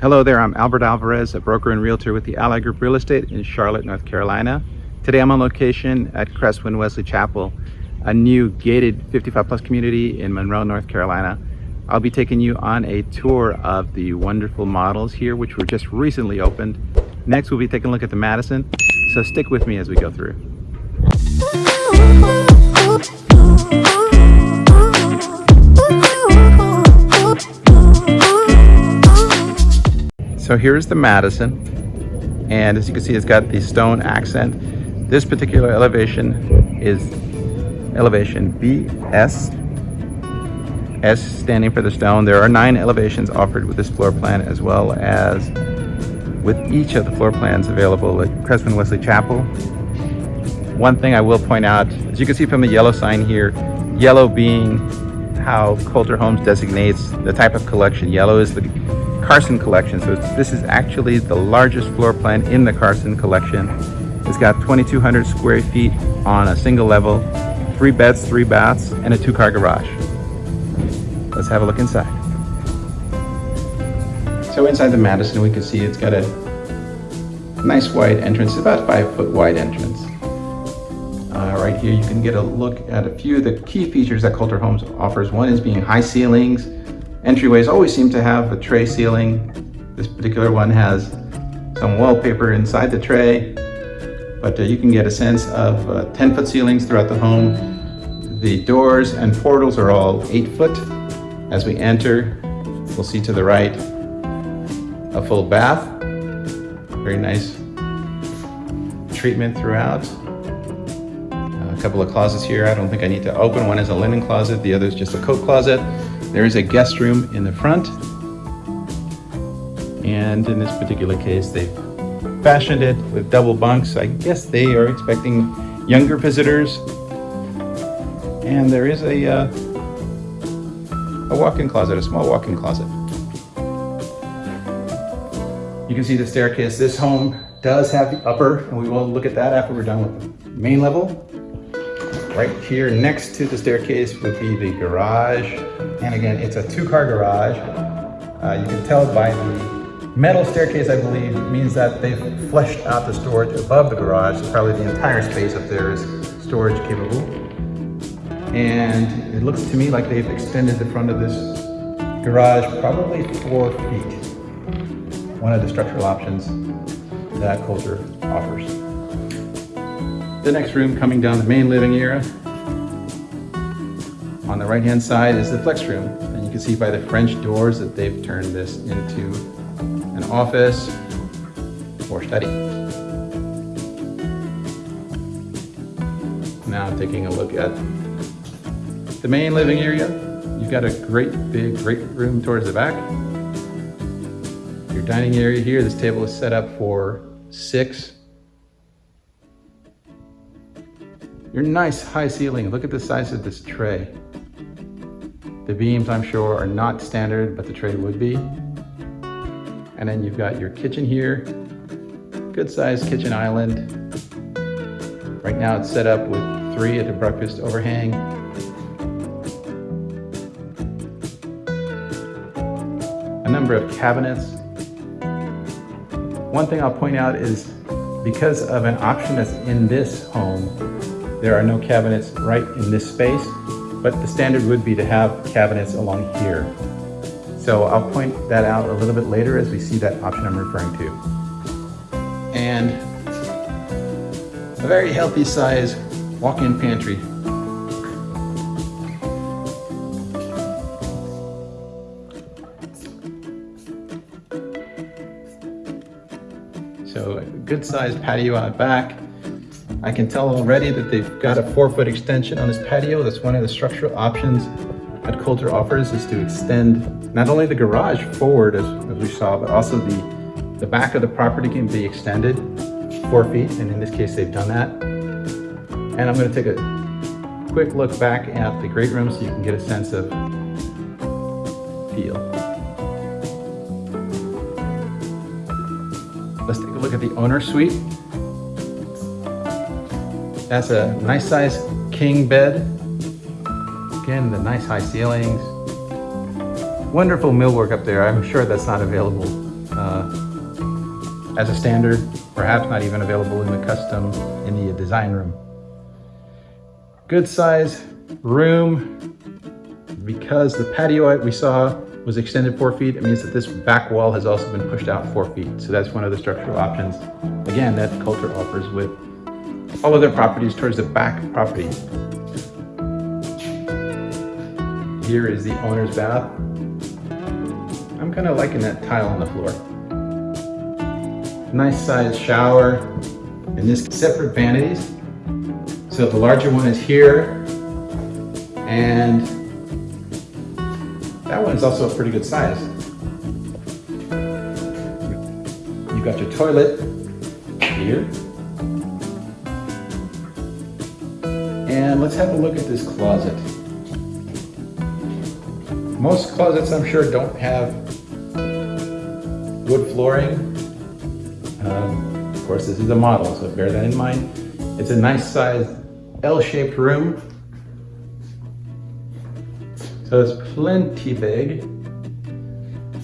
Hello there, I'm Albert Alvarez, a broker and realtor with the Ally Group Real Estate in Charlotte, North Carolina. Today I'm on location at Cresswind Wesley Chapel, a new gated 55 plus community in Monroe, North Carolina. I'll be taking you on a tour of the wonderful models here, which were just recently opened. Next, we'll be taking a look at the Madison, so stick with me as we go through. So here's the Madison, and as you can see, it's got the stone accent. This particular elevation is elevation BS, S standing for the stone. There are nine elevations offered with this floor plan, as well as with each of the floor plans available at Cresswind Wesley Chapel. One thing I will point out, as you can see from the yellow sign here, yellow being how Kolter Homes designates the type of collection. Yellow is the Carson collection. So this is actually the largest floor plan in the Carson collection. It's got 2,200 square feet on a single level, three beds, three baths, and a two car garage. Let's have a look inside. So inside the Madison, we can see it's got a nice wide entrance, about five foot wide entrance. Uh, right here, you can get a look at a few of the key features that Kolter Homes offers. One is being high ceilings, Entryways always seem to have a tray ceiling. This particular one has some wallpaper inside the tray, but uh, you can get a sense of uh, 10 foot ceilings throughout the home. The doors and portals are all eight foot. As we enter, we'll see to the right a full bath. Very nice treatment throughout. Couple of closets here I don't think I need to open. One is a linen closet, the other is just a coat closet. There is a guest room in the front. And in this particular case, they've fashioned it with double bunks. I guess they are expecting younger visitors. And there is a, uh, a walk-in closet, a small walk-in closet. You can see the staircase. This home does have the upper, and we will look at that after we're done with the main level. Right here next to the staircase would be the garage. And again, it's a two-car garage. Uh, you can tell by the metal staircase, I believe, means that they've fleshed out the storage above the garage. So probably the entire space up there is storage capable. And it looks to me like they've extended the front of this garage probably four feet. One of the structural options that Kolter offers. The next room coming down the main living area on the right hand side is the flex room and you can see by the French doors that they've turned this into an office or study. Now taking a look at the main living area. You've got a great big great room towards the back. Your dining area here, this table is set up for six. Your nice high ceiling, look at the size of this tray. The beams, I'm sure, are not standard, but the tray would be. And then you've got your kitchen here. Good sized kitchen island. Right now it's set up with three at the breakfast overhang. A number of cabinets. One thing I'll point out is because of an option that's in this home, there are no cabinets right in this space but the standard would be to have cabinets along here. So I'll point that out a little bit later as we see that option I'm referring to. And a very healthy size walk-in pantry. So a good sized patio out back. I can tell already that they've got a four foot extension on this patio. That's one of the structural options that Kolter offers is to extend not only the garage forward as, as we saw, but also the, the back of the property can be extended four feet. And in this case, they've done that. And I'm gonna take a quick look back at the great room so you can get a sense of feel. Let's take a look at the owner suite. That's a nice size king bed. Again, the nice high ceilings. Wonderful millwork up there. I'm sure that's not available uh, as a standard, perhaps not even available in the custom in the design room. Good size room because the patio we saw was extended four feet. It means that this back wall has also been pushed out four feet. So that's one of the structural options, again, that Kolter offers with all of their properties towards the back property. Here is the owner's bath. I'm kind of liking that tile on the floor. Nice sized shower and this separate vanities. So the larger one is here and that one is also a pretty good size. You've got your toilet here. And let's have a look at this closet. Most closets, I'm sure, don't have wood flooring. Um, of course, this is a model, so bear that in mind. It's a nice size L-shaped room. So it's plenty big.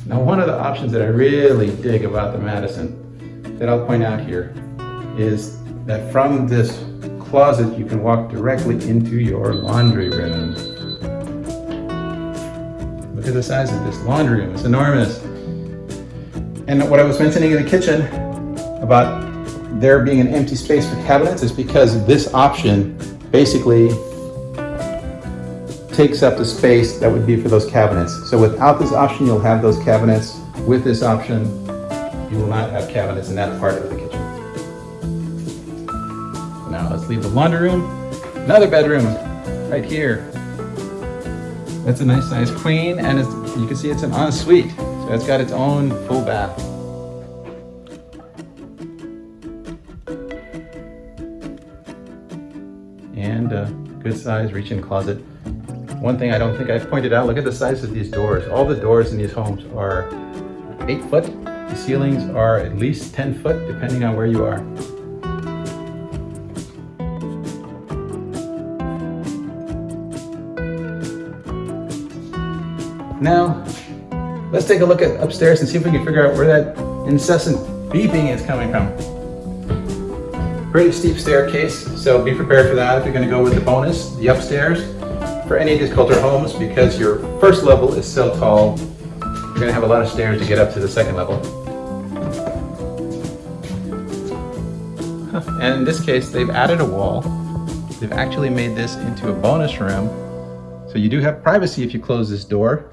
Now, one of the options that I really dig about the Madison that I'll point out here is that from this closet, you can walk directly into your laundry room. Look at the size of this laundry room, it's enormous. And what I was mentioning in the kitchen about there being an empty space for cabinets is because this option basically takes up the space that would be for those cabinets. So without this option, you'll have those cabinets. With this option, you will not have cabinets in that part of the kitchen. Leave the laundry room. Another bedroom right here. That's a nice size queen and you can see it's an ensuite. So it's got its own full bath. And a good size reach-in closet. One thing I don't think I've pointed out, look at the size of these doors. All the doors in these homes are eight foot. The ceilings are at least 10 foot, depending on where you are. Now, let's take a look at upstairs and see if we can figure out where that incessant beeping is coming from. Pretty steep staircase, so be prepared for that if you're gonna go with the bonus, the upstairs. For any of these Kolter homes, because your first level is so tall, you're gonna have a lot of stairs to get up to the second level. And in this case, they've added a wall. They've actually made this into a bonus room so you do have privacy if you close this door.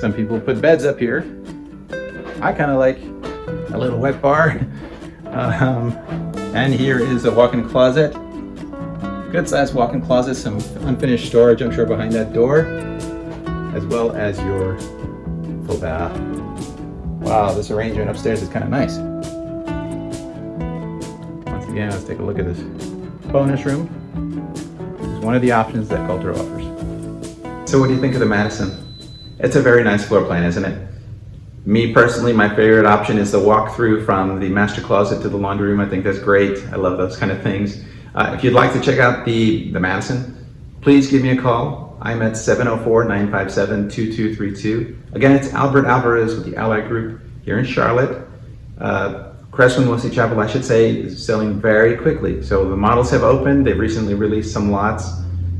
Some people put beds up here. I kind of like a little wet bar. Um, and here is a walk-in closet. Good sized walk-in closet, some unfinished storage, I'm sure, behind that door, as well as your full bath. Wow, this arrangement upstairs is kind of nice. Once again, let's take a look at this bonus room. is one of the options that Kolter offers. So what do you think of the Madison? It's a very nice floor plan, isn't it? Me personally, my favorite option is the walk-through from the master closet to the laundry room. I think that's great. I love those kind of things. Uh, if you'd like to check out the, the Madison, please give me a call. I'm at 704-957-2232. Again, it's Albert Alvarez with the Ally Group here in Charlotte. Uh, Cresswind Wesley Chapel, I should say, is selling very quickly. So the models have opened. They've recently released some lots,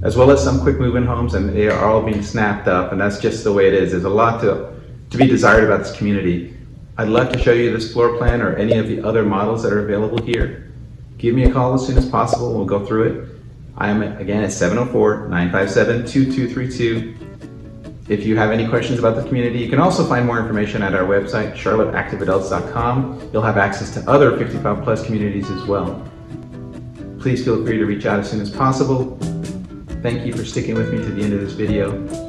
as well as some quick move-in homes, and they are all being snapped up, and that's just the way it is. There's a lot to, to be desired about this community. I'd love to show you this floor plan or any of the other models that are available here. Give me a call as soon as possible. We'll go through it. I am, again, at 704-957-2232. If you have any questions about the community, you can also find more information at our website, charlotteactiveadults.com. You'll have access to other 55 plus communities as well. Please feel free to reach out as soon as possible. Thank you for sticking with me to the end of this video.